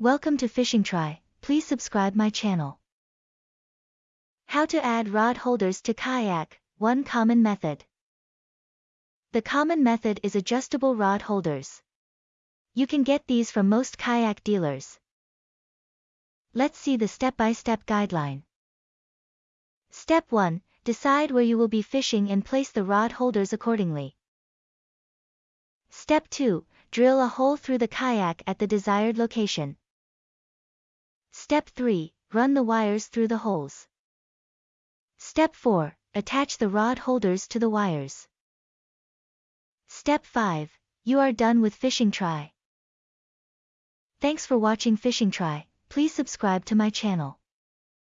Welcome to Fishing Try, please subscribe my channel. How to add rod holders to kayak, one common method. The common method is adjustable rod holders. You can get these from most kayak dealers. Let's see the step-by-step guideline. Step 1. Decide where you will be fishing and place the rod holders accordingly. Step 2. Drill a hole through the kayak at the desired location. Step 3. Run the wires through the holes. Step 4. Attach the rod holders to the wires. Step 5. You are done with Fishing Try. Thanks for watching Fishing Try, please subscribe to my channel.